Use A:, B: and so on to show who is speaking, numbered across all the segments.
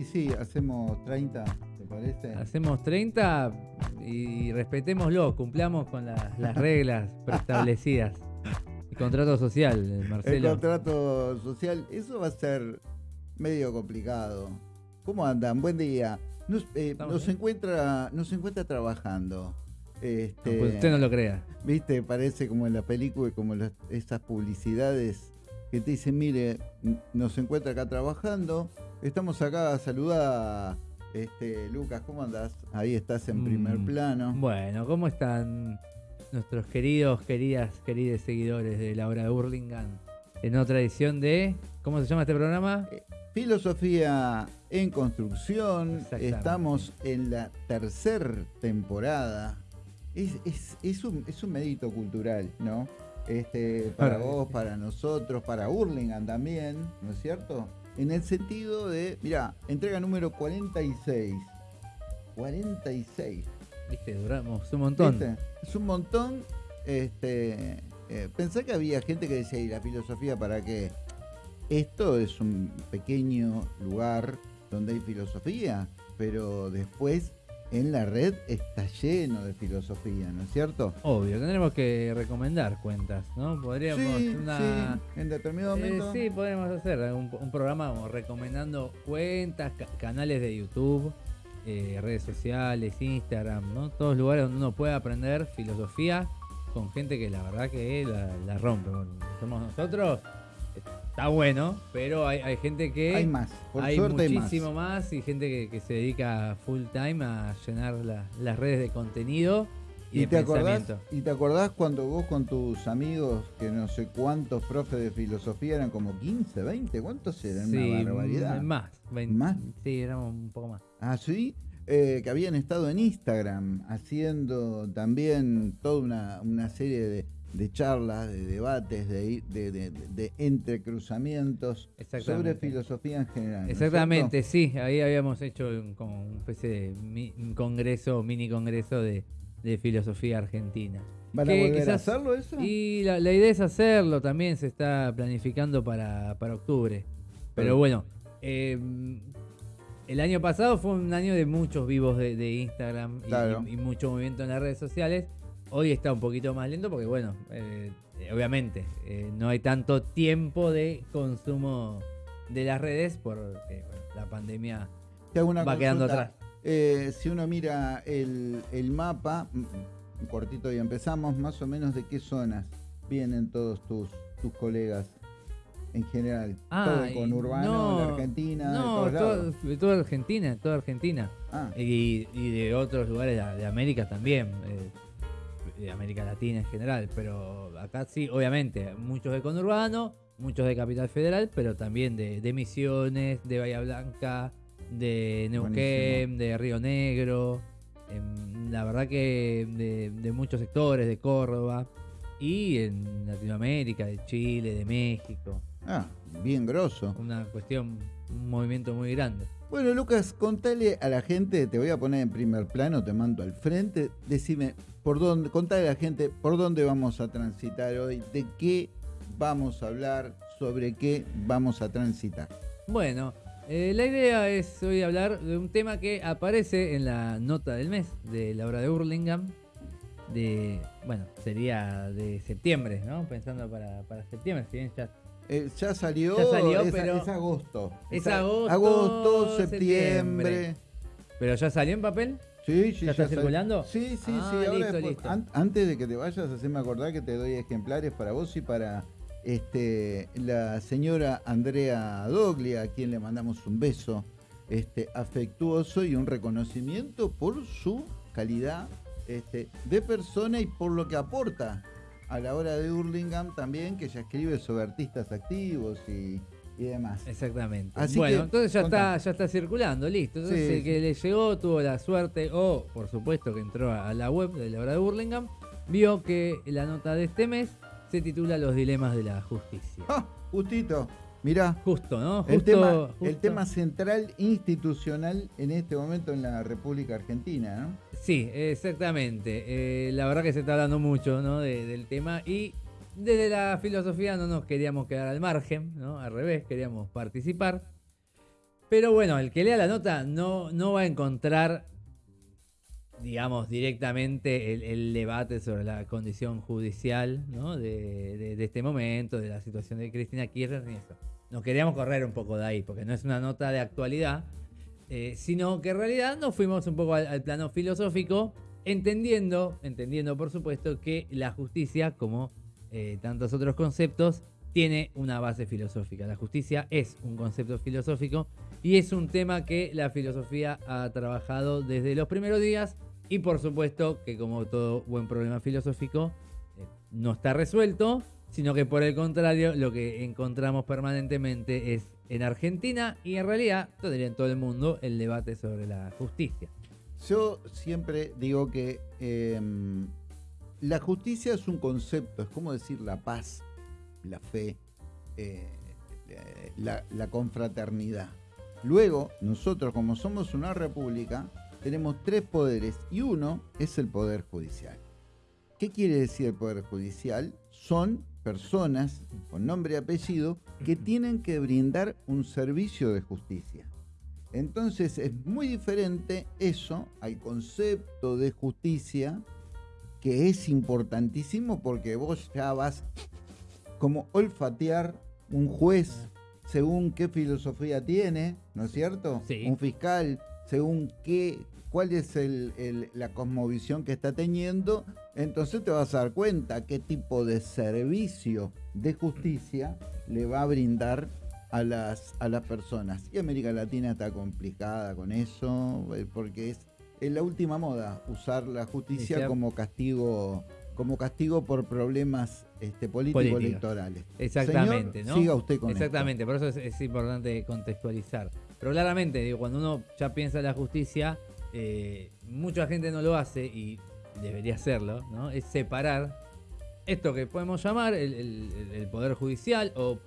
A: Y sí, hacemos 30, ¿te parece?
B: Hacemos 30 y respetémoslo, cumplamos con la- las reglas preestablecidas. El contrato social,
A: El
B: Marcelo.
A: contrato social, eso va a ser medio complicado. ¿Cómo andan? Buen día. Nos, eh, nos encuentra, nos encuentra trabajando. Este,
B: No, pues usted no lo crea.
A: Viste, parece como en la película, como las- esas publicidades que te dicen, mire, nos encuentra acá trabajando, estamos acá, saluda este, Lucas, ¿cómo andás? Ahí estás en primer
B: Mm,
A: plano.
B: Bueno, ¿cómo están nuestros queridos, queridas, queridos seguidores de la hora de Burlingame? En otra edición de. ¿Cómo se llama este programa?
A: Filosofía en construcción, estamos en la tercera temporada. Es, es- es un, es un mérito cultural, ¿no? Este, para vos, para nosotros, para Hurlingham también, ¿no es cierto? En el sentido de, mira, entrega número 46. 46.
B: Viste, duramos un montón.
A: ¿Viste? Es un montón. Este, eh, pensé que había gente que decía, ¿y la filosofía para qué? Esto es un pequeño lugar donde hay filosofía, pero después en la red está lleno de filosofía, ¿no es cierto?
B: Obvio, tendremos que recomendar cuentas, ¿no? Podríamos
A: sí,
B: una.
A: sí, en determinado
B: Eh,
A: momento.
B: sí, podríamos hacer un, un programa como recomendando cuentas, ca- canales de YouTube, eh, redes sociales, Instagram, ¿no? Todos lugares donde uno pueda aprender filosofía con gente que la verdad que la, la rompe. Somos nosotros, está bueno, pero hay, hay gente que
A: Hay más, por
B: hay
A: suerte hay más.
B: muchísimo más. y gente que, que se dedica full time a llenar la- las redes de contenido y,
A: ¿Y
B: de
A: te, acordás. ¿Y te acordás cuando vos con tus amigos, que no sé cuántos profes de filosofía eran como 15, 20? ¿Cuántos eran?
B: Sí,
A: Una barbaridad.
B: más, vein-
A: ¿Más?
B: Sí, éramos un poco más.
A: Ah, sí, Eh, que habían estado en Instagram haciendo también toda una, una serie de, de charlas, de debates, de, de, de- de entrecruzamientos sobre filosofía en general. ¿no es
B: Exactamente, sí, ahí habíamos hecho un, como una especie de mi- un congreso, mini congreso de, filosofía argentina.
A: ¿Van a volver a hacerlo eso?
B: Y la, la idea es hacerlo, también se está planificando para, para octubre. Pero
A: Pero-
B: bueno, eh, el año pasado fue un año de muchos vivos de, Instagram y,
A: Claro.
B: y- y mucho movimiento en las redes sociales. Hoy está un poquito más lento porque, bueno, eh, eh, obviamente eh, no hay tanto tiempo de consumo de las redes porque bueno, la pandemia va quedando atrás.
A: Eh, si uno mira el, el mapa, mm, un cortito y empezamos, más o menos de qué zonas vienen todos tus, tus colegas en general. todo
B: y
A: con urbano, de Argentina,
B: no,
A: de todos lados.
B: todo- de toda Argentina, toda Argentina.
A: Ah,
B: Y, y de otros lugares de, de América también, eh, de América Latina en general, pero acá sí, obviamente, muchos de conurbano, muchos de Capital Federal, pero también de, de Misiones, de Bahía Blanca, de Neuquén, de Río Negro, em, la verdad que de, de muchos sectores, de Córdoba, y en Latinoamérica, de Chile, de México,
A: ah, bien grosso.
B: una cuestión, un movimiento muy grande.
A: Bueno, Lucas, contale a la gente, te voy a poner en primer plano, te mando al frente, decime por dónde, contale a la gente por dónde vamos a transitar hoy, de qué vamos a hablar, sobre qué vamos a transitar.
B: Bueno, eh, la idea es hoy hablar de un tema que aparece en la nota del mes de la hora de Hurlingham. De, bueno, sería de septiembre, ¿no? Pensando para, para septiembre, si bien ya
A: Eh, ya salió,
B: Ya salió,
A: es,
B: pero-
A: es agosto.
B: Es agosto,
A: agosto,
B: septiembre.
A: septiembre.
B: ¿Pero ya salió en papel?
A: Sí, sí,
B: ¿Ya está
A: sal-
B: circulando?
A: Sí, sí,
B: Ah,
A: sí. Ahora
B: listo,
A: después-
B: listo.
A: an- antes de que te vayas, haceme acordar que te doy ejemplares para vos y para este la señora Andrea Doglia, a quien le mandamos un beso este, afectuoso y un reconocimiento por su calidad este, de persona y por lo que aporta a la hora de Hurlingham también, que ella escribe sobre artistas activos y, y demás.
B: Exactamente.
A: Así
B: bueno,
A: que,
B: entonces ya está, ya está circulando, listo. Entonces
A: Sí,
B: el que le llegó tuvo la suerte, o por supuesto que entró a la web de la hora de Hurlingham, vio que la nota de este mes se titula Los dilemas de la justicia.
A: ¡Ah! Justito, mirá.
B: Justo, ¿no? Justo,
A: El tema, el
B: justo.
A: tema central institucional en este momento en la República Argentina, ¿no?
B: Sí, exactamente. Eh, la verdad que se está hablando mucho ¿no? de- del tema y desde la filosofía no nos queríamos quedar al margen, ¿no? Al revés, queríamos participar. Pero bueno, el que lea la nota no, no va a encontrar, digamos, directamente el, debate sobre la condición judicial ¿no? de, este momento, de la situación de Cristina Kirchner ni eso. Nos queríamos correr un poco de ahí, porque no es una nota de actualidad, eh, sino que en realidad nos fuimos un poco al, plano filosófico, entendiendo, entendiendo por supuesto que la justicia, como eh, tantos otros conceptos, tiene una base filosófica. La justicia es un concepto filosófico y es un tema que la filosofía ha trabajado desde los primeros días y por supuesto que como todo buen problema filosófico eh, no está resuelto, sino que por el contrario lo que encontramos permanentemente es en Argentina y en realidad todavía en todo el mundo el debate sobre la justicia.
A: Yo siempre digo que em, la justicia es un concepto, es como decir la paz, la fe, eh, la, la confraternidad. Luego, nosotros como somos una república, tenemos tres poderes y uno es el poder judicial. ¿Qué quiere decir el poder judicial? Son personas con nombre y apellido que tienen que brindar un servicio de justicia. Entonces es muy diferente eso al concepto de justicia que es importantísimo porque vos ya vas como olfatear un juez según qué filosofía tiene, ¿no es cierto? Un fiscal según qué, cuál es la cosmovisión que está teniendo, entonces te vas a dar cuenta qué tipo de servicio de justicia le va a brindar a las, a las personas. Y América Latina está complicada con eso, eh, porque es, la última moda usar la justicia como castigo como castigo por problemas este, políticos electorales.
B: Exactamente, ¿no?
A: Siga usted con
B: Exactamente, por eso es, importante contextualizar. Pero claramente, digo, cuando uno ya piensa en la justicia, eh, mucha gente no lo hace y debería hacerlo, ¿no? Es separar esto que podemos llamar el, poder judicial o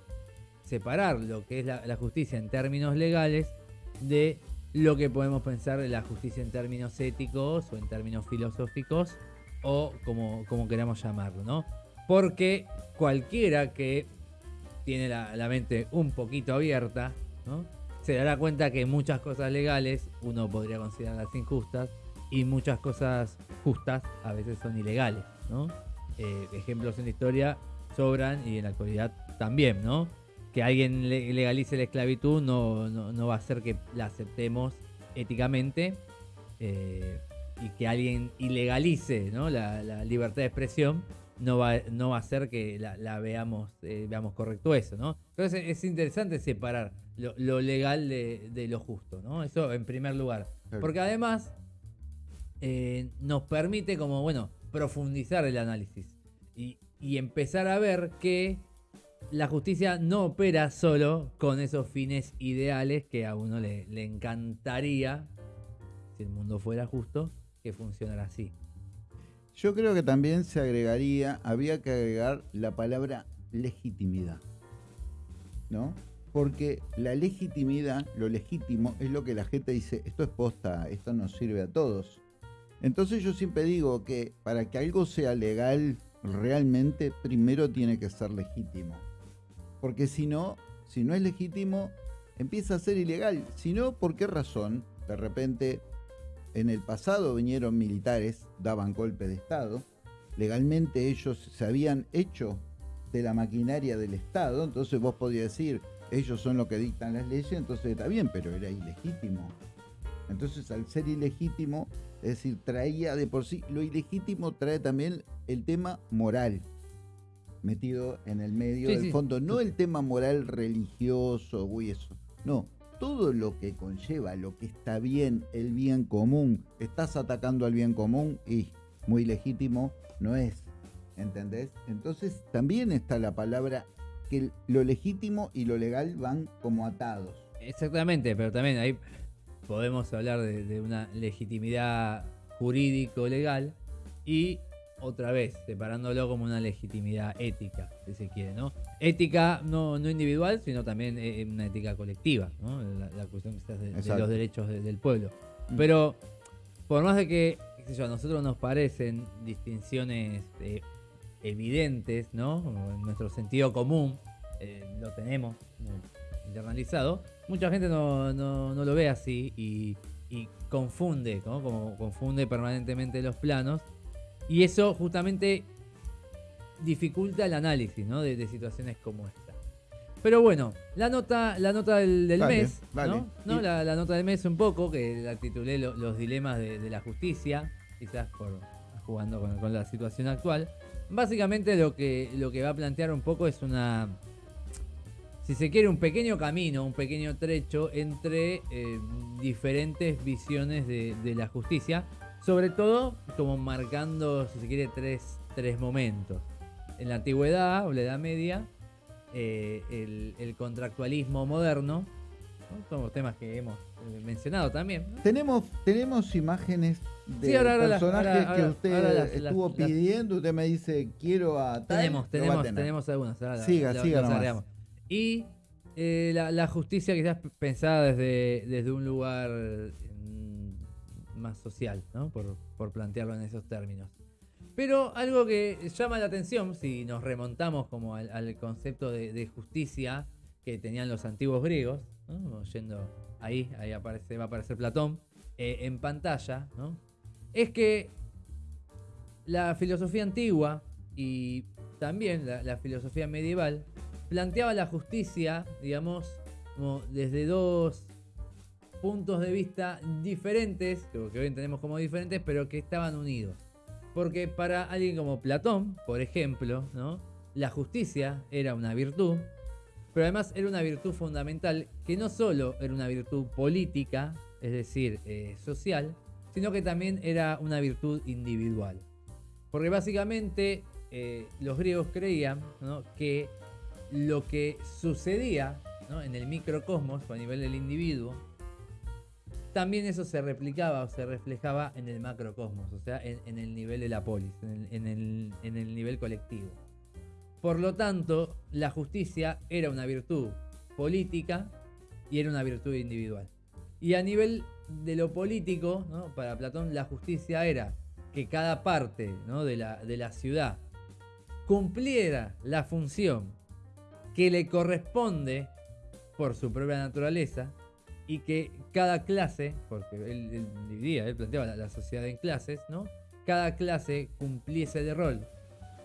B: separar lo que es la, justicia en términos legales de lo que podemos pensar de la justicia en términos éticos o en términos filosóficos o como, como queramos llamarlo, ¿no? Porque cualquiera que tiene la, la mente un poquito abierta, ¿no? Se dará cuenta que muchas cosas legales uno podría considerarlas injustas y muchas cosas justas a veces son ilegales, ¿no? Eh, ejemplos en la historia sobran y en la actualidad también, ¿no? Que alguien legalice la esclavitud no, no, va a hacer que la aceptemos éticamente eh, y que alguien ilegalice ¿no? la, libertad de expresión no va, no va a hacer que la, veamos, eh, veamos correcto eso, ¿no? Entonces es interesante separar lo, legal de, lo justo, ¿no? Eso en primer lugar. Porque además eh, nos permite como, bueno, profundizar el análisis y, empezar a ver que la justicia no opera solo con esos fines ideales que a uno le, le encantaría, si el mundo fuera justo, que funcionara así.
A: Yo creo que también se agregaría, había que agregar la palabra legitimidad, ¿no? porque la legitimidad, lo legítimo, es lo que la gente dice, esto es posta, esto nos sirve a todos. Entonces yo siempre digo que para que algo sea legal realmente, primero tiene que ser legítimo. Porque si no, si no es legítimo, empieza a ser ilegal. Si no, ¿por qué razón? De repente, en el pasado vinieron militares, daban golpe de Estado, legalmente ellos se habían hecho de la maquinaria del Estado, entonces vos podías decir, ellos son los que dictan las leyes, entonces está bien, pero era ilegítimo. Entonces, al ser ilegítimo, es decir, traía de por sí, lo ilegítimo trae también el tema moral metido en el medio del fondo, no el tema moral religioso o eso, no, todo lo que conlleva, lo que está bien, el bien común, estás atacando al bien común y muy legítimo no es, ¿entendés? Entonces también está la palabra que lo legítimo y lo legal van como atados.
B: Exactamente, pero también ahí podemos hablar de, una legitimidad jurídico-legal y otra vez separándolo como una legitimidad ética, si se quiere, ¿no? Ética no, no individual, sino también eh, una ética colectiva, ¿no? La, cuestión de, los derechos del pueblo. Mm. Pero por más de que a nosotros nos parecen distinciones eh, evidentes, ¿no? En nuestro sentido común, eh, lo tenemos, internalizado, mucha gente no, lo ve así y, confunde, como confunde permanentemente los planos. Y eso justamente dificulta el análisis de, situaciones como esta. Pero bueno, la nota, la nota del, mes, ¿no? La, nota del mes un poco, que la titulé Los dilemas de, la justicia, quizás por jugando con, la situación actual. Básicamente lo que, lo que va a plantear un poco es una, si se quiere, un pequeño camino, un pequeño trecho entre eh, diferentes visiones de, la justicia, sobre todo como marcando, si se quiere, tres, tres momentos. En la antigüedad o la Edad Media, eh, el, contractualismo moderno. Son los temas que hemos eh, mencionado también.
A: Tenemos, tenemos imágenes de personajes que usted estuvo pidiendo. usted me dice, quiero a
B: Tenemos, tenemos, tenemos algunas.
A: siga, siga
B: Y eh, la, justicia quizás pensada desde, desde un lugar más social, por, por plantearlo en esos términos. Pero algo que llama la atención, si nos remontamos como al, concepto de, justicia que tenían los antiguos griegos, yendo ahí, ahí aparece, va a aparecer Platón, eh, en pantalla, es que la filosofía antigua y también la, filosofía medieval planteaba la justicia, digamos, como desde dos puntos de vista diferentes, que hoy entendemos como diferentes, pero que estaban unidos. Porque para alguien como Platón, por ejemplo, ¿no? la justicia era una virtud, pero además era una virtud fundamental que no solo era una virtud política, es decir, eh, social, sino que también era una virtud individual. Porque básicamente eh, los griegos creían que lo que sucedía en el microcosmos a nivel del individuo también eso se replicaba o se reflejaba en el macrocosmos, o sea, en, el nivel de la polis, en el, nivel colectivo. Por lo tanto, la justicia era una virtud política y era una virtud individual. Y a nivel de lo político, para Platón la justicia era que cada parte de, la, de la ciudad cumpliera la función que le corresponde por su propia naturaleza, y que cada clase, porque él, dividía, él planteaba la, sociedad en clases, ¿no? Cada clase cumpliese de rol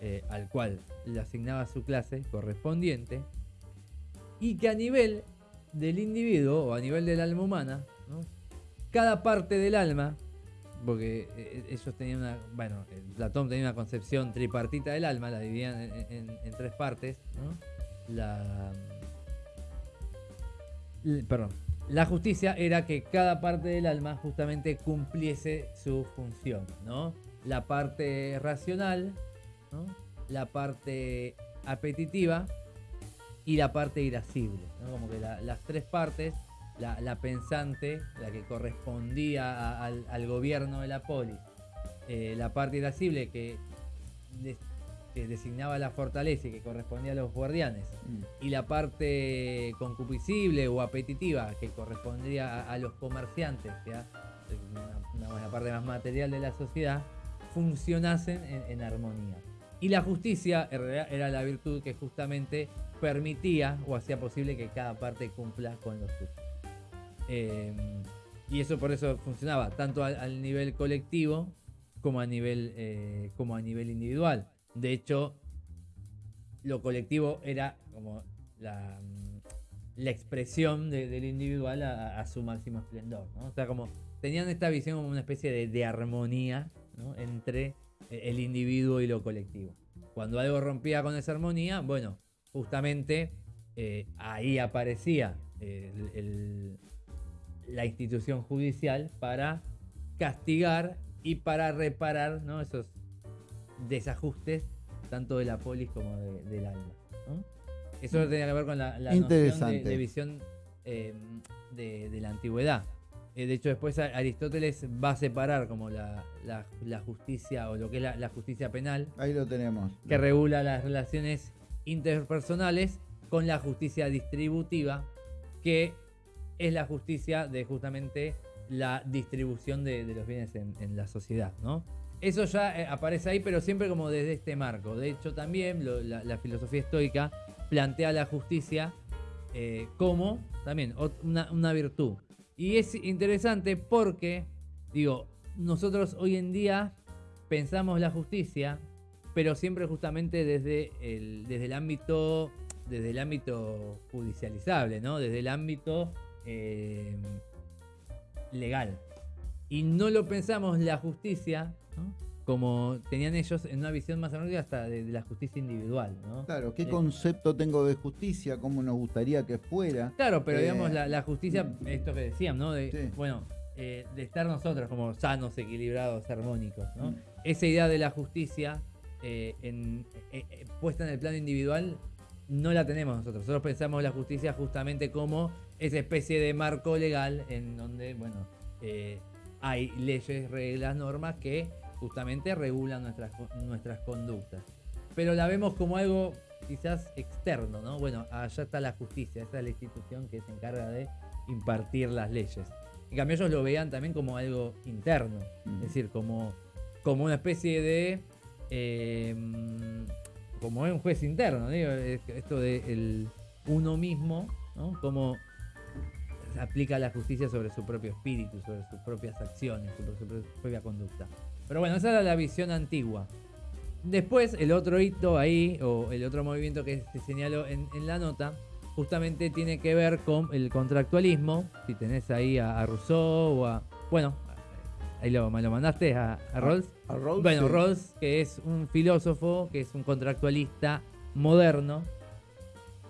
B: eh, al cual le asignaba su clase correspondiente y que a nivel del individuo o a nivel del alma humana, cada parte del alma, porque eh, ellos tenían una, bueno, Platón tenía una concepción tripartita del alma, la dividían en tres partes, ¿no? La, perdón, la justicia era que cada parte del alma justamente cumpliese su función, ¿no? La parte racional, la parte apetitiva y la parte irascible, Como que las tres partes, la, pensante, la que correspondía al, gobierno de la polis, eh, la parte irascible que que designaba la fortaleza y que correspondía a los guardianes, mm. y la parte concupiscible o apetitiva que correspondía a, los comerciantes, que era una, parte más material de la sociedad, funcionasen en, armonía. Y la justicia era la virtud que justamente permitía o hacía posible que cada parte cumpla con los suyos. Em, y eso por eso funcionaba tanto al, nivel colectivo como a nivel, eh, como a nivel individual. De hecho, lo colectivo era como la, mm, expresión del individual a, su máximo esplendor. O sea, como tenían esta visión como una especie de, armonía entre eh, el individuo y lo colectivo. Cuando algo rompía con esa armonía, bueno, justamente eh, ahí aparecía la institución judicial para castigar y para reparar esos desajustes tanto de la polis como del alma. Eso tenía que ver con la, la noción de, visión eh, de, la antigüedad. Eh, de hecho, después Aristóteles va a separar como la, justicia o lo que es la, justicia penal.
A: Ahí lo tenemos.
B: Que regula las relaciones interpersonales con la justicia distributiva, que es la justicia de justamente la distribución de, los bienes en, en la sociedad, ¿no? Eso ya eh, aparece ahí, pero siempre como desde este marco. De hecho, también la, filosofía estoica plantea la justicia eh, como también una, una virtud. Y es interesante porque, digo, nosotros hoy en día pensamos la justicia, pero siempre justamente desde el, desde el ámbito desde el ámbito judicializable, ¿no? Desde el ámbito eh, legal. Y no lo pensamos la justicia, como tenían ellos en una visión más amplia hasta de, la justicia individual, ¿no?
A: Claro, ¿qué eh, concepto tengo de justicia? ¿Cómo nos gustaría que fuera?
B: Claro, pero digamos, eh, la, justicia, esto que decían, ¿no? De, Bueno, de estar nosotros como sanos, equilibrados, armónicos, ¿no? Mm. Esa idea de la justicia puesta en el plano individual no la tenemos nosotros. Nosotros pensamos la justicia justamente como esa especie de marco legal en donde, bueno, eh, hay leyes, reglas, normas que justamente regulan nuestras, nuestras conductas. Pero la vemos como algo quizás externo, ¿no? Bueno, allá está la justicia, esta es la institución que se encarga de impartir las leyes. En cambio ellos lo veían también como algo interno, es decir, como, como una especie de eh, como un juez interno, digo, esto de el uno mismo, ¿no? Cómo aplica la justicia sobre su propio espíritu, sobre sus propias acciones, sobre su propia conducta. Pero bueno, esa era la visión antigua. Después, el otro hito ahí, o el otro movimiento que se señaló en, la nota, justamente tiene que ver con el contractualismo. Si tenés ahí a, a Rousseau o a. Bueno, Ahí lo, me lo mandaste a, a Rawls. bueno, Rawls, que es un filósofo, que es un contractualista moderno.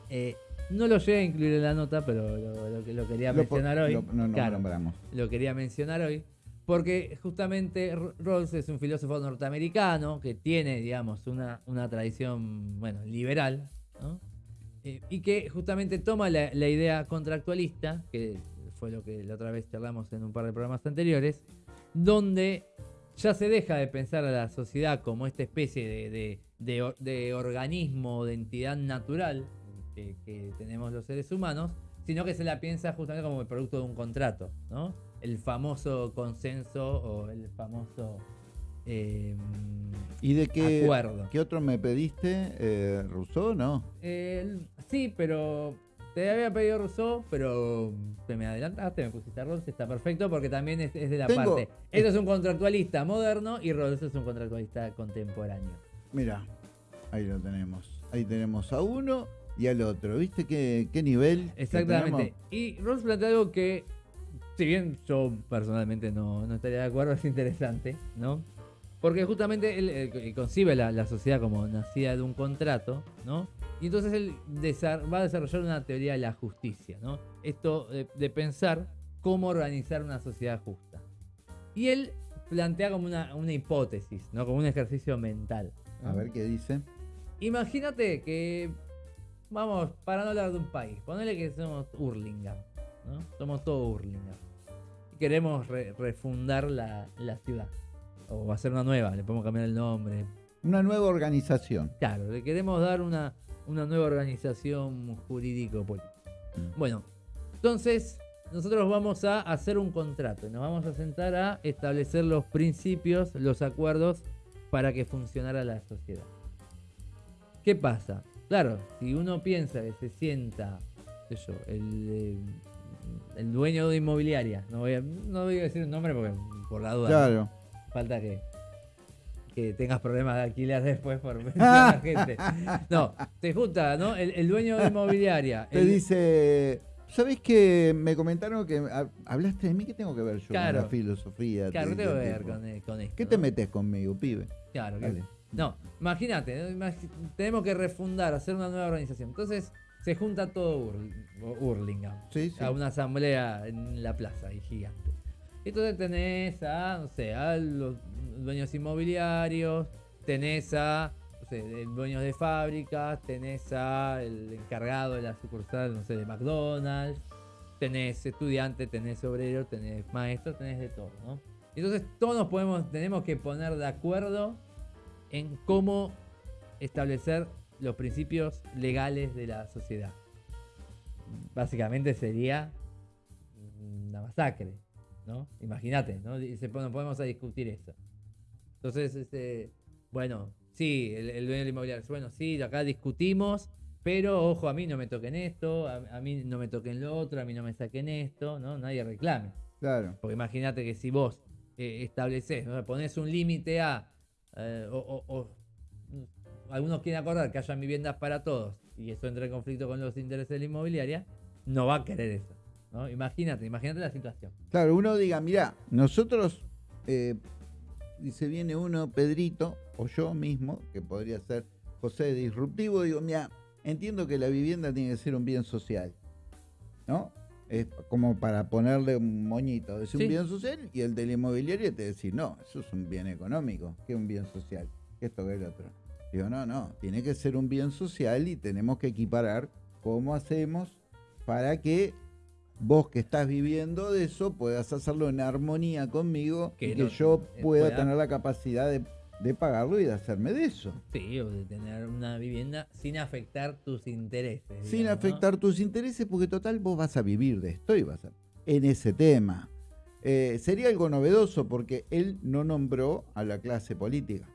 B: Eh, no lo llegué a incluir en la nota, pero lo, lo, quería mencionar hoy.
A: Lo, no, no
B: lo quería mencionar hoy. Porque justamente Rawls es un filósofo norteamericano que tiene, digamos, una, una tradición, bueno, liberal, ¿no? Eh, y que justamente toma la, la, idea contractualista, que fue lo que la otra vez charlamos en un par de programas anteriores, donde ya se deja de pensar a la sociedad como esta especie de, organismo, de entidad natural que, tenemos los seres humanos, sino que se la piensa justamente como el producto de un contrato, ¿no? El famoso consenso o el famoso em,
A: ¿Y de qué, acuerdo. qué otro me pediste? Eh, ¿Rousseau, no?
B: sí, pero te había pedido Rousseau, pero te me adelantaste, me pusiste a Rawls, está perfecto porque también es, de la parte. Esto es un contractualista moderno y Rawls es un contractualista contemporáneo.
A: Mira, ahí lo tenemos. Ahí tenemos a uno y al otro. ¿Viste qué, qué nivel?
B: Exactamente. Y Rawls plantea algo que, si bien yo personalmente no, no estaría de acuerdo, es interesante, ¿no? Porque justamente él, concibe la, la, sociedad como nacida de un contrato, ¿no? Y entonces él va a desarrollar una teoría de la justicia, ¿no? Esto de, pensar cómo organizar una sociedad justa. Y él plantea como una, hipótesis, ¿no? Como un ejercicio mental.
A: A ver qué dice.
B: Imagínate que, vamos, para no hablar de un país, ponele que somos Hurlingham, ¿no? Somos todo Hurlingham. Y queremos refundar la, la ciudad. O hacer una nueva, le podemos cambiar el nombre.
A: Una nueva organización.
B: Claro, le queremos dar una, una nueva organización jurídico política. Mm. Bueno, entonces nosotros vamos a hacer un contrato, nos vamos a sentar a establecer los principios, los acuerdos para que funcionara la sociedad. ¿Qué pasa? Claro, si uno piensa que se sienta, yo, el, el, dueño de inmobiliaria, no voy, a, no voy a decir un nombre porque por la duda.
A: Claro.
B: Falta que que tengas problemas de alquiler después por la gente. No, te junta, ¿no? El, dueño de inmobiliaria.
A: Te dice, ¿sabés que me comentaron que hablaste de mí? ¿Qué tengo que ver yo con la filosofía?
B: Claro, ¿qué tengo que ver con, esto?
A: ¿Qué te metes conmigo, pibe?
B: Claro, No, imagínate, tenemos que refundar, hacer una nueva organización. Entonces se junta todo Hurlingham a una asamblea en la plaza ahí gigante. Entonces tenés a, no sé, a los dueños inmobiliarios, tenés a dueños de fábricas, tenés a el encargado de la sucursal, no sé, de McDonald's, tenés estudiantes, tenés obreros, tenés maestros, tenés de todo, ¿no? Entonces todos nos podemos, tenemos que poner de acuerdo en cómo establecer los principios legales de la sociedad. Básicamente sería una masacre, ¿no? Imagínate, ¿no? Se, podemos a discutir eso. Entonces, este, bueno, sí, el, dueño del inmobiliario, bueno, sí, acá discutimos Pero ojo, a mí no me toquen esto, a, a mí no me toquen lo otro, a mí no me saquen esto, ¿no? Nadie reclame.
A: Claro.
B: Porque imagínate que si vos eh, estableces, ¿no? pones un límite a, eh, o, mm, algunos quieren acordar que haya viviendas para todos y eso entra en conflicto con los intereses de la inmobiliaria, no va a querer eso. ¿no? Imagínate, imagínate la situación.
A: Claro, uno diga, mira, nosotros, eh, dice, viene uno, Pedrito, o yo mismo, que podría ser José Disruptivo, digo, mira, entiendo que la vivienda tiene que ser un bien social, ¿no? Es como para ponerle un moñito, es un
B: Sí.
A: bien social y el del inmobiliario te decir, no, eso es un bien económico, que es un bien social, que esto que el otro. Digo, no, no, tiene que ser un bien social y tenemos que equiparar cómo hacemos para que vos que estás viviendo de eso puedas hacerlo en armonía conmigo
B: Que
A: y que
B: no-
A: yo
B: eh,
A: pueda
B: pueda-
A: tener la capacidad de, de pagarlo y de hacerme de eso.
B: Sí, o de tener una vivienda sin afectar tus intereses.
A: Sin
B: digamos, ¿no?
A: afectar tus intereses, porque total vos vas a vivir de esto y vas a... En ese tema. Eh, sería algo novedoso porque él no nombró a la clase política.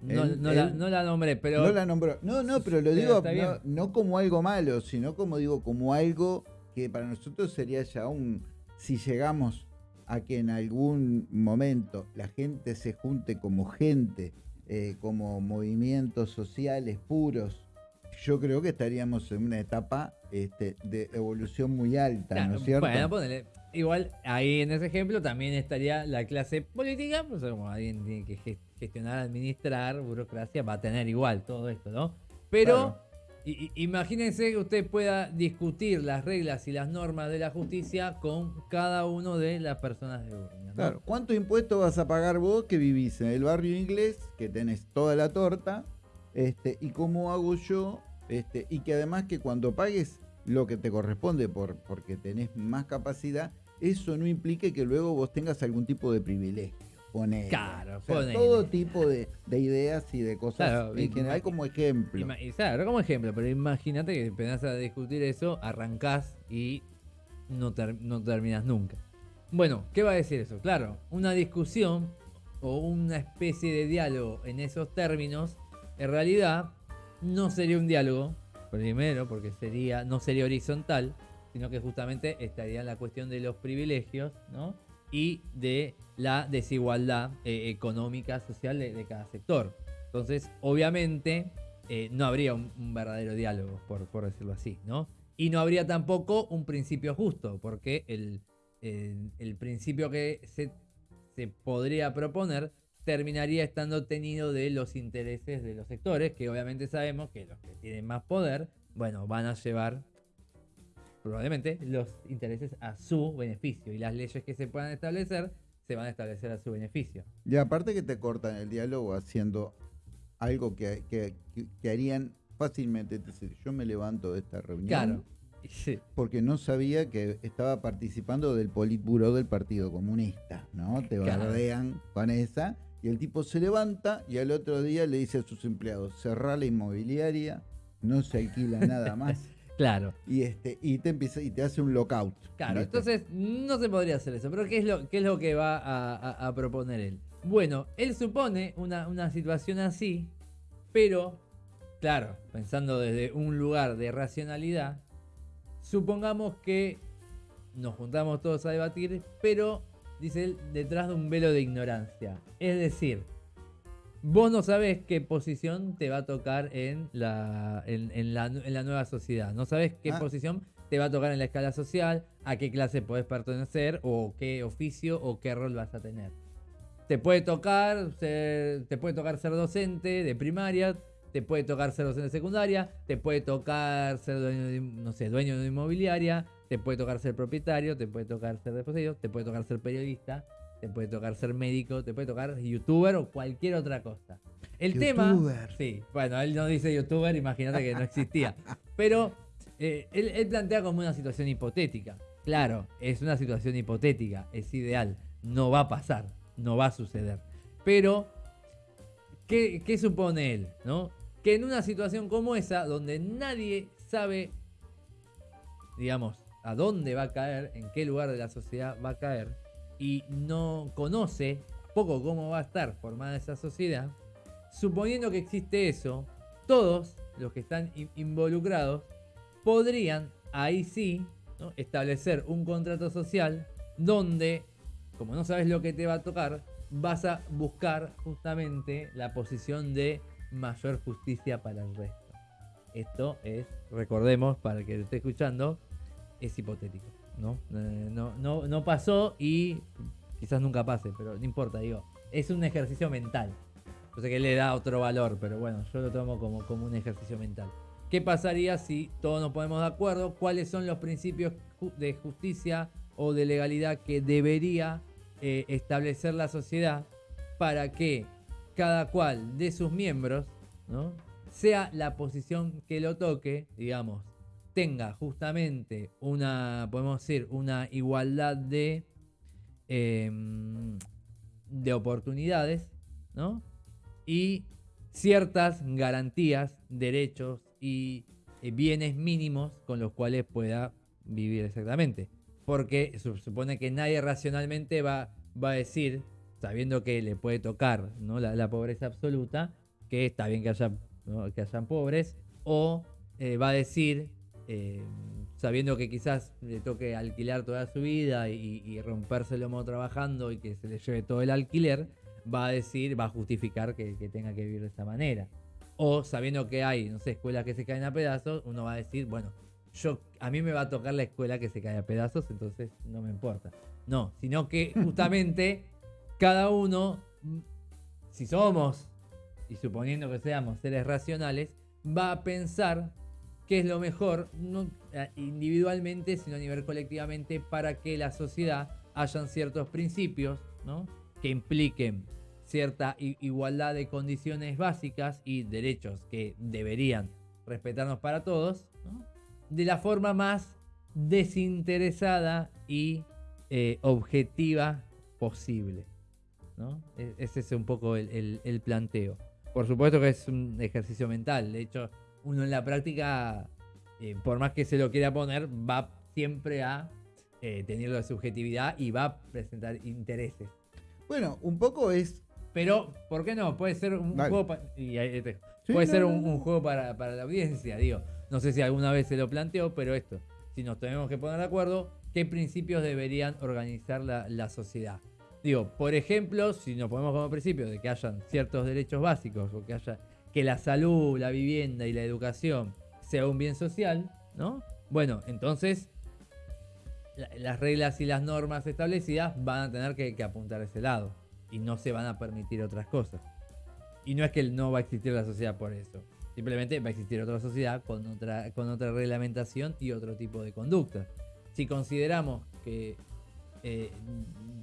B: No,
A: Él-
B: no la, no la nombré, pero
A: no la nombró. No, no, pero lo digo no como algo malo, sino como digo, como algo que para nosotros sería ya un. Si llegamos a que en algún momento la gente se junte como gente, eh, como movimientos sociales puros, yo creo que estaríamos en una etapa este, de evolución muy alta, ¿no es cierto?
B: Bueno, ponele. Igual ahí en ese ejemplo también estaría la clase política, pues como alguien tiene que ge- gestionar, administrar, burocracia, va a tener igual todo esto, ¿no? Pero
A: Claro.
B: I- imagínense que usted pueda discutir las reglas y las normas de la justicia con cada uno de las personas de ¿no?
A: Claro. ¿Cuánto impuesto vas a pagar vos que vivís en el barrio inglés, que tenés toda la torta? Este, y cómo hago yo, este, y que además que cuando pagues lo que te corresponde por, porque tenés más capacidad, eso no implique que luego vos tengas algún tipo de privilegio. Ponele.
B: Claro,
A: O sea,
B: ponele.
A: todo tipo de, de ideas y de cosas
B: Claro,
A: en general como ejemplo.
B: Claro, como ejemplo, pero imagínate que empezás a discutir eso, arrancás y no, ter- no terminas nunca. Bueno, ¿qué va a decir eso? Claro, una discusión o una especie de diálogo en esos términos, en realidad no sería un diálogo, primero, porque sería, no sería horizontal, sino que justamente estaría en la cuestión de los privilegios, ¿no? Y de la desigualdad eh, económica, social de, cada sector. Entonces, obviamente, eh, no habría un, un verdadero diálogo, por, por decirlo así, ¿no? Y no habría tampoco un principio justo, porque el, el- el principio que se, se podría proponer terminaría estando tenido de los intereses de los sectores, que obviamente sabemos que los que tienen más poder, bueno, van a llevar probablemente los intereses a su beneficio y las leyes que se puedan establecer se van a establecer a su beneficio.
A: Y aparte que te cortan el diálogo haciendo algo que, que- harían fácilmente. Es decir, yo me levanto de esta reunión.
B: Claro. Sí.
A: porque no sabía que estaba participando del Politburo del Partido Comunista, ¿no? Te
B: Claro.
A: bardean con esa, y el tipo se levanta y al otro día le dice a sus empleados, cerrá la inmobiliaria, no se alquila nada más,
B: Claro.
A: y este, y te empieza, y te hace un lockout.
B: Claro,
A: ¿viste?
B: entonces no se podría hacer eso. Pero ¿qué es lo, qué es lo que va a, a- a proponer él? Bueno, él supone una, una situación así, pero, claro, pensando desde un lugar de racionalidad, supongamos que nos juntamos todos a debatir, pero, dice él, detrás de un velo de ignorancia. Es decir, vos no sabés qué posición te va a tocar en la, en, en la, en la nueva sociedad. No sabés qué
A: Ah.
B: posición te va a tocar en la escala social, a qué clase podés pertenecer, o qué oficio o qué rol vas a tener. Te puede tocar ser, te puede tocar ser docente de primaria, te puede tocar ser docente de secundaria, te puede tocar ser dueño de, no sé, dueño de una inmobiliaria, te puede tocar ser propietario, te puede tocar ser depositario, te puede tocar ser periodista, te puede tocar ser médico, te puede tocar youtuber o cualquier otra cosa. El tema,
A: Youtuber.
B: sí, bueno, él no dice youtuber, imagínate que no existía, pero eh, él, él plantea como una situación hipotética. Claro, es una situación hipotética, es ideal, no va a pasar, no va a suceder. Pero, ¿qué, qué supone él? ¿no? Que en una situación como esa, donde nadie sabe, digamos, a dónde va a caer, en qué lugar de la sociedad va a caer, y no conoce poco cómo va a estar formada esa sociedad, suponiendo que existe eso, todos los que están involucrados, podrían ahí sí establecer un contrato social donde, como no sabes lo que te va a tocar, vas a buscar justamente la posición de mayor justicia para el resto. Esto es, recordemos, para el que lo esté escuchando, es hipotético. ¿No? Eh, no, no, no pasó y quizás nunca pase, pero no importa, digo, es un ejercicio mental. Yo sé que le da otro valor, pero bueno, yo lo tomo como, como un ejercicio mental. ¿Qué pasaría si todos nos ponemos de acuerdo? ¿Cuáles son los principios de justicia o de legalidad que debería eh, establecer la sociedad para que cada cual de sus miembros, ¿no? sea la posición que lo toque, digamos, tenga justamente una, podemos decir, una igualdad de, em, de oportunidades, ¿no? Y ciertas garantías, derechos y eh, bienes mínimos con los cuales pueda vivir exactamente. Porque se supone que nadie racionalmente va, va a decir, sabiendo que le puede tocar ¿no? la, pobreza absoluta, que está bien que, haya, que hayan pobres, o eh, va a decir, eh, sabiendo que quizás le toque alquilar toda su vida y, y romperse el lomo trabajando y que se le lleve todo el alquiler, va a decir, va a justificar que, tenga que vivir de esta manera. O sabiendo que hay, no sé, escuelas que se caen a pedazos, uno va a decir, bueno, yo a mí me va a tocar la escuela que se cae a pedazos, entonces no me importa. No, sino que justamente cada uno, si somos, y suponiendo que seamos seres racionales, va a pensar qué es lo mejor, no eh, individualmente, sino a nivel colectivamente, para que la sociedad hayan ciertos principios ¿no? que impliquen cierta igualdad de condiciones básicas y derechos que deberían respetarnos para todos, de la forma más desinteresada y eh, objetiva posible. ¿no? E-, ese es un poco el, planteo. Por supuesto que es un ejercicio mental, de hecho uno en la práctica, eh, por más que se lo quiera poner, va siempre a eh, tener la subjetividad y va a presentar intereses.
A: Bueno, un poco es
B: pero, ¿por qué no? Puede ser un juego, puede ser un, juego para, la audiencia, digo. No sé si alguna vez se lo planteó, pero esto, si nos tenemos que poner de acuerdo, ¿qué principios deberían organizar la, sociedad? Digo, por ejemplo, si nos ponemos como principio de que hayan ciertos derechos básicos o que haya que la salud, la vivienda y la educación sea un bien social, ¿no? Bueno, entonces las reglas y las normas establecidas van a tener que, apuntar a ese lado y no se van a permitir otras cosas. Y no es que no va a existir la sociedad por eso. Simplemente va a existir otra sociedad con otra, con otra reglamentación y otro tipo de conducta. Si consideramos que, eh,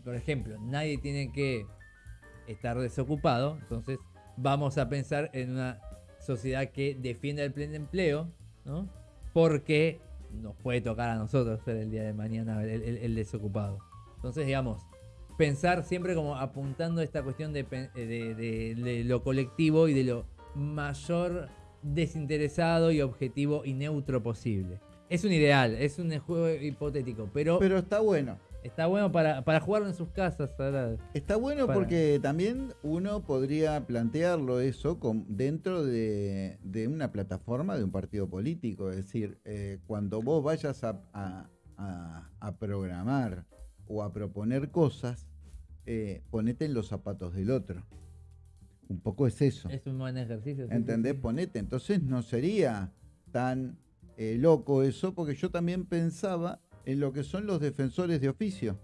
B: por ejemplo, nadie tiene que estar desocupado, entonces vamos a pensar en una sociedad que defienda el pleno empleo, ¿no? Porque nos puede tocar a nosotros ser el día de mañana el desocupado. Entonces, digamos, pensar siempre como apuntando esta cuestión eh, de, lo colectivo y de lo mayor desinteresado y objetivo y neutro posible. Es un ideal, es un juego hipotético, pero...
A: Pero está bueno.
B: Está bueno para, para jugarlo en sus casas.
A: Está bueno porque también uno podría plantearlo eso con, dentro de, una plataforma de un partido político. Es decir, eh, cuando vos vayas a, a programar o a proponer cosas, eh, ponete en los zapatos del otro. Un poco es eso.
B: Es un buen ejercicio.
A: ¿Entendés? Ponete. Entonces no sería tan eh, loco eso, porque yo también pensaba en lo que son los defensores de oficio.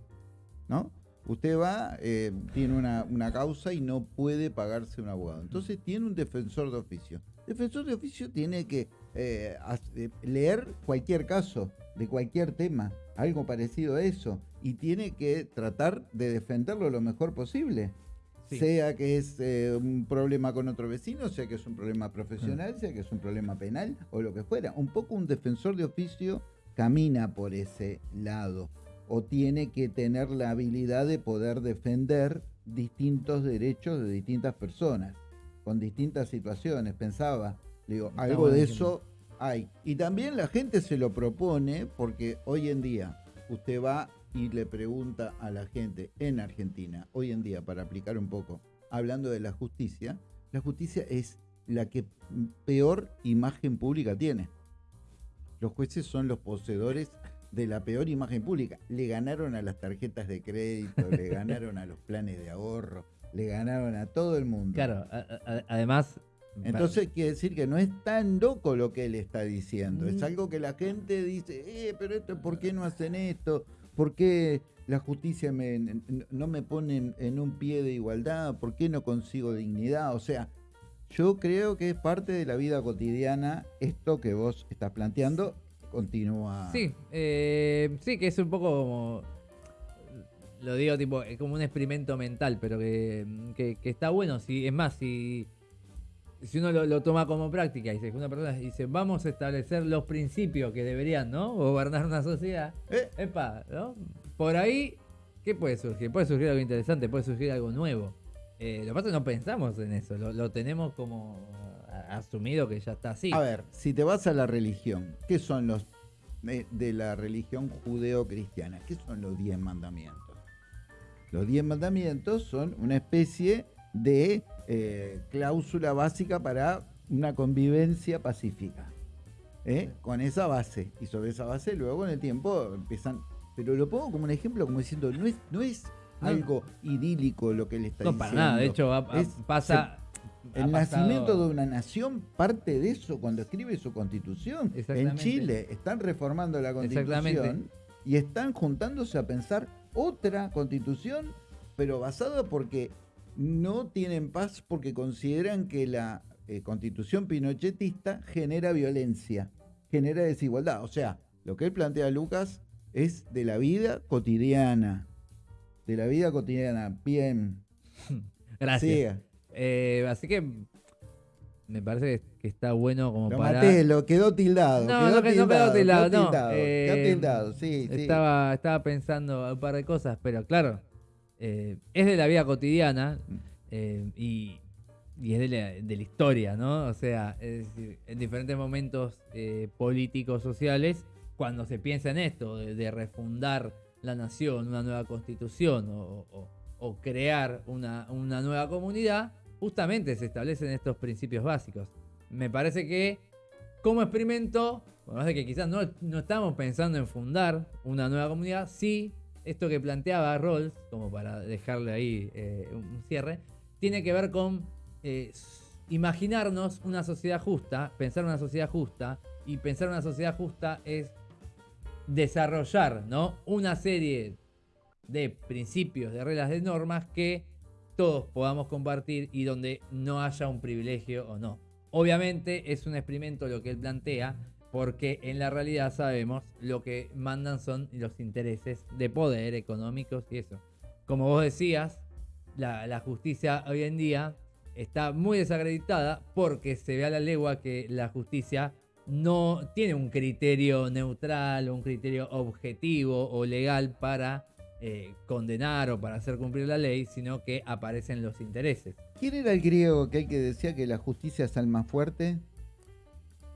A: ¿No? Usted va, eh, tiene una, una, causa y no puede pagarse un abogado. Entonces tiene un defensor de oficio. Defensor de oficio tiene que leer cualquier caso, de cualquier tema algo parecido a eso, y tiene que tratar de defenderlo lo mejor posible. Sea que es eh, un problema con otro vecino, sea que es un problema profesional, sea que es un problema penal o lo que fuera. Un poco un defensor de oficio camina por ese lado o tiene que tener la habilidad de poder defender distintos derechos de distintas personas, con distintas situaciones. Pensaba, digo, algo de eso hay. Y también la gente se lo propone porque hoy en día usted va y le pregunta a la gente en Argentina, hoy en día, para aplicar un poco, hablando de la justicia, la justicia es la que peor imagen pública tiene. Los jueces son los poseedores de la peor imagen pública. Le ganaron a las tarjetas de crédito, le ganaron a los planes de ahorro, le ganaron a todo el mundo.
B: Claro, además...
A: Entonces quiere decir que no es tan loco lo que él está diciendo. Es mm. algo que la gente dice, eh, pero esto, ¿por qué no hacen esto? ¿Por qué la justicia no me pone en un pie de igualdad? ¿Por qué no consigo dignidad? O sea, yo creo que es parte de la vida cotidiana esto que vos estás planteando continúa.
B: Sí, eh, sí, que es un poco como. Lo digo tipo, es como un experimento mental, pero que, está bueno. Si, es más, si, si uno lo, toma como práctica y si una persona dice, vamos a establecer los principios que deberían, ¿no? Gobernar una sociedad. ¿Eh? Epa, ¿no? Por ahí, ¿qué puede surgir? Puede surgir algo interesante, puede surgir algo nuevo. Eh, lo que pasa es que no pensamos en eso, lo tenemos como asumido que ya está así.
A: A ver, si te vas a la religión, ¿qué son los de, la religión judeo-cristiana? ¿Qué son los diez mandamientos? Los diez mandamientos son una especie de eh, cláusula básica para una convivencia pacífica. ¿eh? Con esa base. Y sobre esa base luego en el tiempo empiezan... Pero lo pongo como un ejemplo, como diciendo, no es, no es algo idílico lo que él está diciendo. No, para nada.
B: De hecho, pasa...
A: El nacimiento de una nación parte de eso cuando escribe su constitución. En Chile están reformando la constitución y están juntándose a pensar otra constitución, pero basada porque no tienen paz porque consideran que la eh, constitución pinochetista genera violencia, genera desigualdad. O sea, lo que él plantea Lucas es de la vida cotidiana. De la vida cotidiana. Bien.
B: Gracias. Eh, así que me parece que está bueno como para.
A: Maté, lo quedó tildado.
B: No, no, quedó tildado, no.
A: Eh, tildado, sí,
B: estaba, estaba pensando un par de cosas, pero claro, eh, es de la vida cotidiana y, es de la, historia, ¿no? O sea, es decir, en diferentes momentos políticos, sociales, cuando se piensa en esto, de, refundar la nación, una nueva constitución o, crear una, una nueva comunidad, justamente se establecen estos principios básicos. Me parece que como experimento, de que quizás no, no, estamos pensando en fundar una nueva comunidad, sí, esto que planteaba Rawls, como para dejarle ahí eh, un cierre, tiene que ver con eh, imaginarnos una sociedad justa, pensar una sociedad justa, y pensar una sociedad justa es desarrollar ¿no? una serie de principios, de reglas, de normas que todos podamos compartir y donde no haya un privilegio o no. Obviamente es un experimento lo que él plantea, porque en la realidad sabemos lo que mandan son los intereses de poder económicos y eso. Como vos decías, la, justicia hoy en día está muy desacreditada porque se ve a la legua que la justicia no tiene un criterio neutral o un criterio objetivo o legal para eh, condenar o para hacer cumplir la ley, sino que aparecen los intereses.
A: ¿Quién era el griego que, que decía que la justicia es el más fuerte?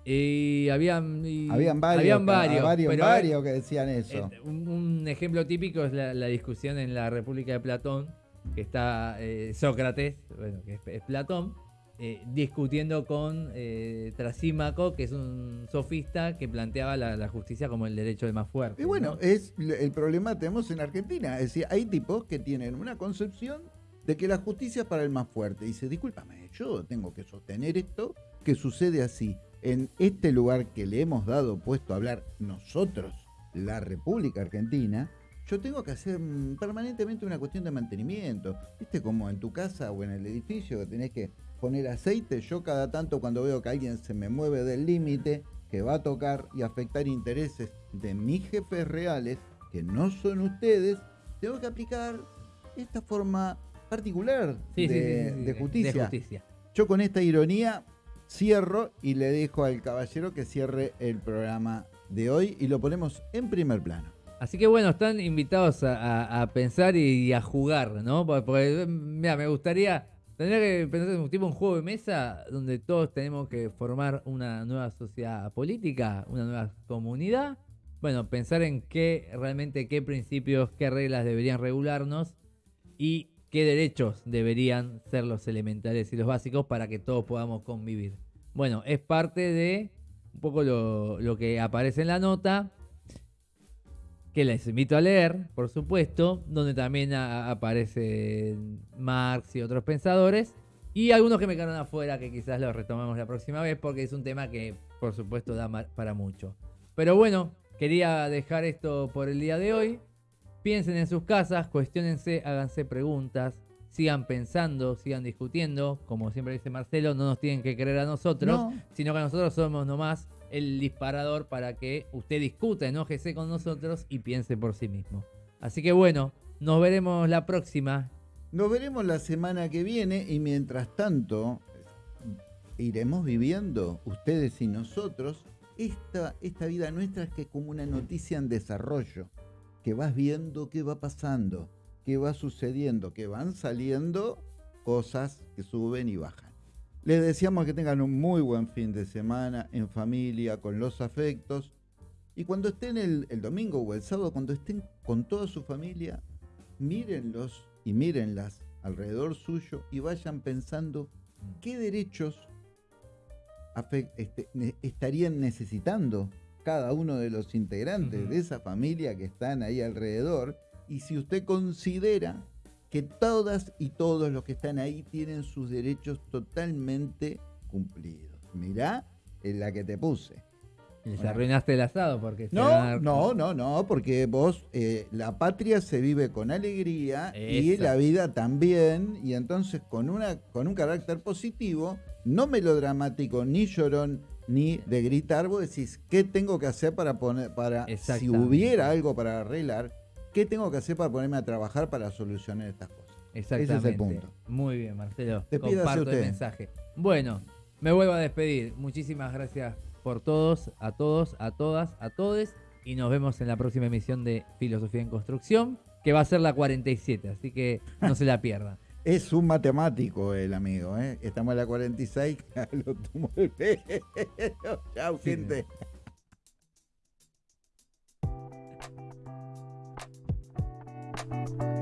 B: Y habían,
A: habían varios, varios, que decían eso.
B: Eh, un, ejemplo típico es la, discusión en la República de Platón, que está eh, Sócrates, bueno, que es Platón, eh, discutiendo con eh, Trasímaco, que es un sofista que planteaba la, justicia como el derecho de más fuerte.
A: Y bueno, es el problema que tenemos en Argentina. Es decir, hay tipos que tienen una concepción de que la justicia es para el más fuerte. Y dice, discúlpame, yo tengo que sostener esto, que sucede así. En este lugar que le hemos dado puesto a hablar nosotros, la República Argentina, yo tengo que hacer permanentemente una cuestión de mantenimiento. ¿Viste? Como en tu casa o en el edificio que tenés que poner aceite. Yo cada tanto cuando veo que alguien se me mueve del límite, que va a tocar y afectar intereses de mis jefes reales, que no son ustedes, tengo que aplicar esta forma particular de, justicia. Yo con esta ironía cierro y le dejo al caballero que cierre el programa de hoy y lo ponemos en primer plano.
B: Así que bueno, están invitados a, pensar y, a jugar, ¿no? Porque, mira, me gustaría Tendría que pensar en un tipo un juego de mesa donde todos tenemos que formar una nueva sociedad política, una nueva comunidad. Bueno, pensar en qué realmente qué principios, qué reglas deberían regularnos y qué derechos deberían ser los elementales y los básicos para que todos podamos convivir. Bueno, es parte de un poco lo que aparece en la nota, que les invito a leer, por supuesto, donde también aparecen Marx y otros pensadores, y algunos que me quedaron afuera, que quizás los retomemos la próxima vez, porque es un tema que, por supuesto, da para mucho. Pero bueno, quería dejar esto por el día de hoy. Piensen en sus casas, cuestionense, háganse preguntas, sigan pensando, sigan discutiendo. Como siempre dice Marcelo, no nos tienen que creer a nosotros,
A: No.
B: sino que nosotros somos nomás el disparador para que usted discuta, enójese con nosotros y piense por sí mismo. Así que bueno, nos veremos la próxima.
A: Nos veremos la semana que viene y mientras tanto iremos viviendo, ustedes y nosotros, esta, esta vida nuestra que es como una noticia en desarrollo, que vas viendo qué va pasando, qué va sucediendo, que van saliendo cosas que suben y bajan. Les deseamos que tengan un muy buen fin de semana en familia, con los afectos. Y cuando estén el, el domingo o el sábado, cuando estén con toda su familia, mírenlos y mírenlas alrededor suyo y vayan pensando qué derechos este, estarían necesitando cada uno de los integrantes de esa familia que están ahí alrededor y si usted considera que todas y todos los que están ahí tienen sus derechos totalmente cumplidos. Mirá en la que te puse.
B: Les
A: Bueno.
B: arruinaste el asado porque
A: No, no, no, no, porque vos, eh, la patria se vive con alegría y la vida también, y entonces con, una, con un carácter positivo, no melodramático, ni llorón, ni de gritar, vos decís, ¿qué tengo que hacer para poner, para, si hubiera algo para arreglar, ¿qué tengo que hacer para ponerme a trabajar para solucionar estas cosas?
B: Exactamente.
A: Ese es el punto.
B: Muy bien, Marcelo.
A: Despídase
B: Comparto el
A: usted.
B: mensaje. Bueno, me vuelvo a despedir. Muchísimas gracias por todos, a todos, a todas, a todes. Y nos vemos en la próxima emisión de Filosofía en Construcción, que va a ser la 47, así que no se la pierdan.
A: Es un matemático el amigo, ¿eh? Estamos en la 46, lo tomo el pelo. Chau,
B: Sí,
A: gente. you